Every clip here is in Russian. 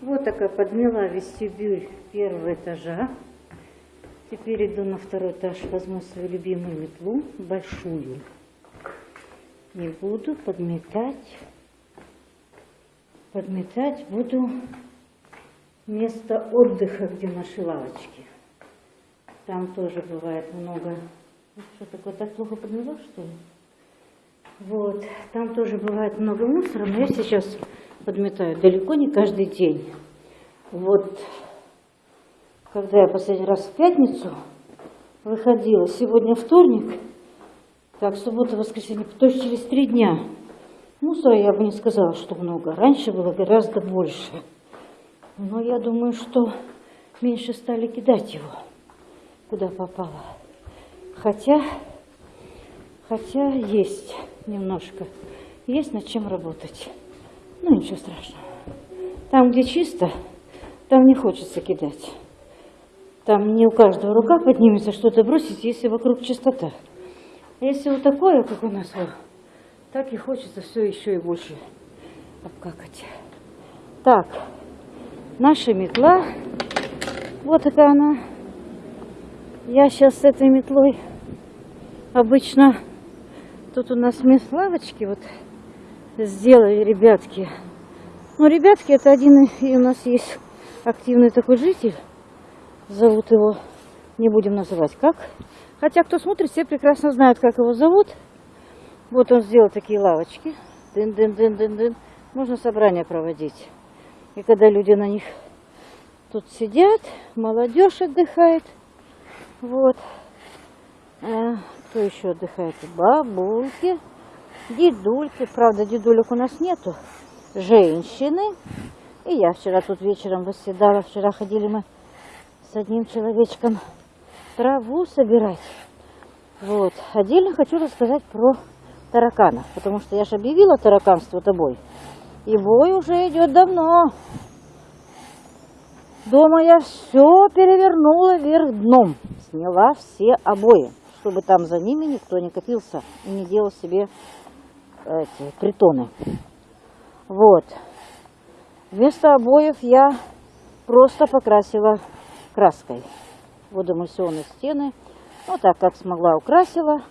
Вот такая подняла вестибюль первого этажа. Теперь иду на второй этаж, возьму свою любимую метлу, большую. Не буду подметать. Подметать буду место отдыха, где наши лавочки. Там тоже бывает много... Что такое, так плохо подмела, что ли? Вот, там тоже бывает много мусора, но я сейчас подметаю далеко не каждый день. Вот, когда я последний раз в пятницу выходила, сегодня вторник, так, суббота, воскресенье, то есть через три дня. Мусора я бы не сказала, что много. Раньше было гораздо больше. Но я думаю, что меньше стали кидать его, куда попало. Хотя, хотя есть немножко. Есть над чем работать. Ну, ничего страшного. Там, где чисто, там не хочется кидать. Там не у каждого рука поднимется что-то бросить, если вокруг чистота. А если вот такое, как у нас, вот, так и хочется все еще и больше обкакать. Так, наша метла, вот такая она. Я сейчас с этой метлой обычно Тут у нас мест лавочки вот сделали ребятки. Ну, ребятки, это один и у нас есть активный такой житель. Зовут его, не будем называть как. Хотя, кто смотрит, все прекрасно знают, как его зовут. Вот он сделал такие лавочки. Дын-дын-дын-дын-дын. Можно собрание проводить. И когда люди на них тут сидят, молодежь отдыхает. Вот. Э, кто еще отдыхает? Бабульки, дедульки. Правда, дедулек у нас нету. Женщины. И я вчера тут вечером восседала. Вчера ходили мы с одним человечком траву собирать. Вот. Отдельно хочу рассказать про тараканов. Потому что я же объявила тараканство тобой. И бой уже идет давно. Дома я все перевернула вверх дном. Сняла все обои чтобы там за ними никто не копился и не делал себе эти притоны. Вот. Вместо обоев я просто покрасила краской водоэмульсионные стены. Ну, так как смогла, украсила.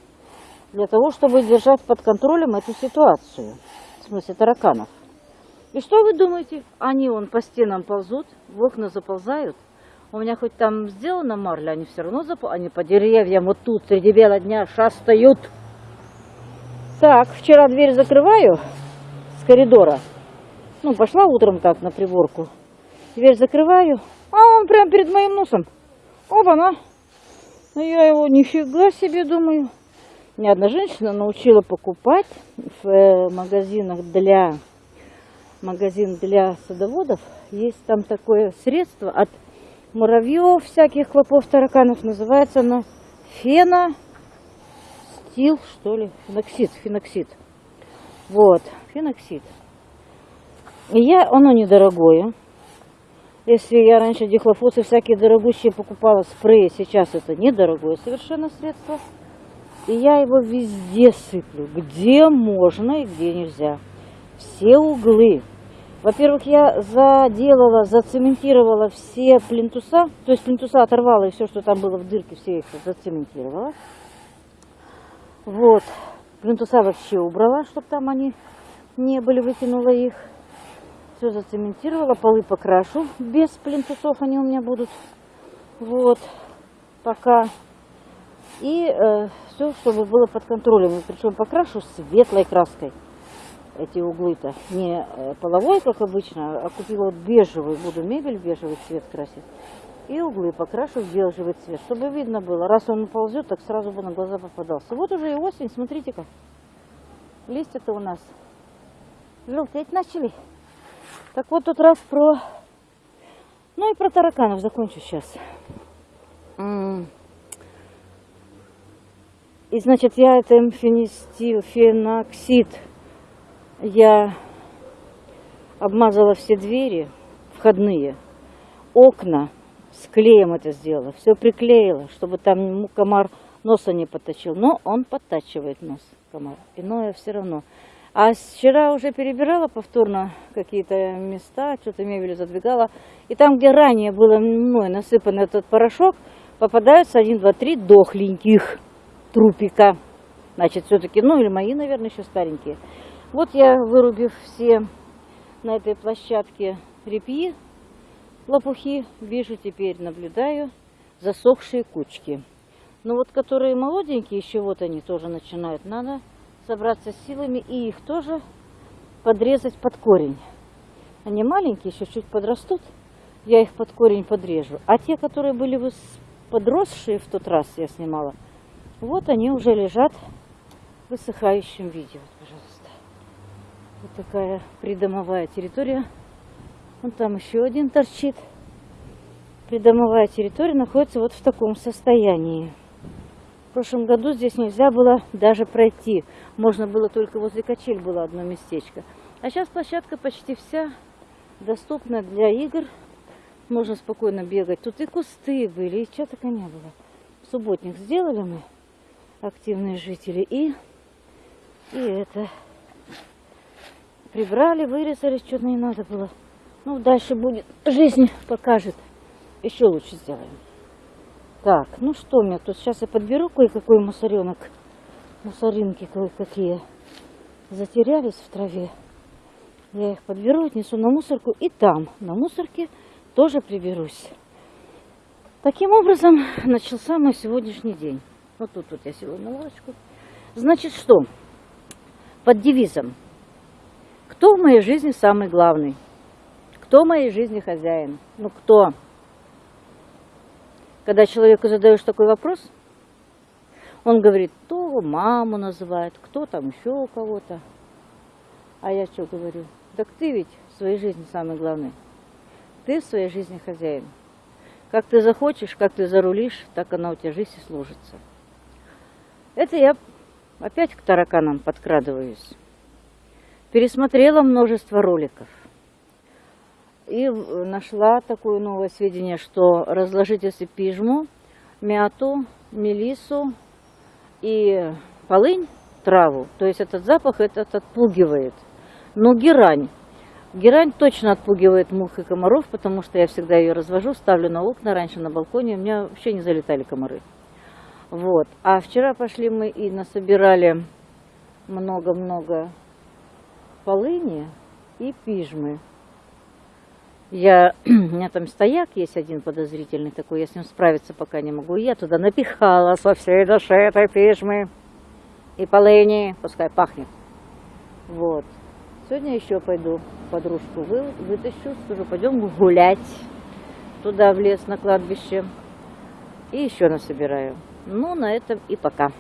Для того, чтобы держать под контролем эту ситуацию. В смысле тараканов. И что вы думаете? Они вон по стенам ползут, в окна заползают. У меня хоть там сделано марля, они все равно зап... они по деревьям вот тут среди бела дня шастают. Так, вчера дверь закрываю с коридора. Ну, пошла утром так на приборку. Дверь закрываю, а он прямо перед моим носом. Оба-на. Ну, я его нифига себе думаю. Ни одна женщина научила покупать в э, магазинах для магазин для садоводов. Есть там такое средство от муравьев, всяких клопов, тараканов. Называется оно фена стил, что ли, феноксид, феноксид. Вот, феноксид. И я, оно недорогое. Если я раньше дихлофосы всякие дорогущие покупала спреи, сейчас это недорогое совершенно средство. И я его везде сыплю, где можно и где нельзя. Все углы, во-первых, я заделала, зацементировала все плинтуса, то есть плинтуса оторвала и все, что там было в дырке, все их зацементировала. Вот, плинтуса вообще убрала, чтобы там они не были, выкинула их. Все зацементировала, полы покрашу, без плинтусов они у меня будут. Вот, пока. И э, все, чтобы было под контролем. Причем покрашу светлой краской эти углы-то. Не э, половой, как обычно, а купила бежевый. Буду мебель бежевый цвет красить. И углы покрашу в бежевый цвет, чтобы видно было. Раз он ползет, так сразу бы на глаза попадался. Вот уже и осень, смотрите-ка. Листья-то у нас желтеть начали. Так вот тут раз про... Ну и про тараканов закончу сейчас. И значит, я это фенистил, феноксид я обмазала все двери входные, окна, с клеем это сделала, все приклеила, чтобы там комар носа не подточил. Но он подтачивает нос, комар. Иное все равно. А вчера уже перебирала повторно какие-то места, что-то мебель задвигала. И там, где ранее было мной насыпан этот порошок, попадаются один, два, три дохленьких трупика. Значит, все-таки, ну или мои, наверное, еще старенькие. Вот я, вырубив все на этой площадке репьи, лопухи, вижу теперь, наблюдаю засохшие кучки. Но вот которые молоденькие, еще вот они тоже начинают, надо собраться с силами и их тоже подрезать под корень. Они маленькие, еще чуть подрастут, я их под корень подрежу. А те, которые были подросшие в тот раз, я снимала, вот они уже лежат в высыхающем виде. Вот, пожалуйста. Вот такая придомовая территория. Вон там еще один торчит. Придомовая территория находится вот в таком состоянии. В прошлом году здесь нельзя было даже пройти. Можно было только возле качель было одно местечко. А сейчас площадка почти вся доступна для игр. Можно спокойно бегать. Тут и кусты были, и чего только не было. Субботник сделали мы, активные жители, и, и это прибрали, вырезали, что-то не надо было. Ну, дальше будет, жизнь покажет. Еще лучше сделаем. Так, ну что у меня тут? Сейчас я подберу кое-какой мусоренок. Мусоринки кое-какие затерялись в траве. Я их подберу, отнесу на мусорку и там, на мусорке, тоже приберусь. Таким образом, начался мой сегодняшний день. Вот тут вот я села на лавочку. Значит, что? Под девизом. Кто в моей жизни самый главный? Кто в моей жизни хозяин? Ну, кто? Когда человеку задаешь такой вопрос, он говорит, кто маму называет, кто там еще кого-то. А я что говорю? Так ты ведь в своей жизни самый главный. Ты в своей жизни хозяин. Как ты захочешь, как ты зарулишь, так она у тебя жизнь и сложится. Это я опять к тараканам подкрадываюсь. Пересмотрела множество роликов. И нашла такое новое сведение, что разложить если пижму, мяту, мелису и полынь, траву, то есть этот запах этот отпугивает. Но герань Герань точно отпугивает мух и комаров, потому что я всегда ее развожу, ставлю на окна, раньше на балконе, у меня вообще не залетали комары. Вот. А вчера пошли мы и насобирали много-много полыни и пижмы. Я, у меня там стояк есть один подозрительный такой, я с ним справиться пока не могу. Я туда напихала со всей души этой пижмы и полыни, пускай пахнет. Вот. Сегодня еще пойду подружку вы, вытащу, скажу, пойдем гулять туда в лес на кладбище. И еще насобираю. Ну, на этом и пока.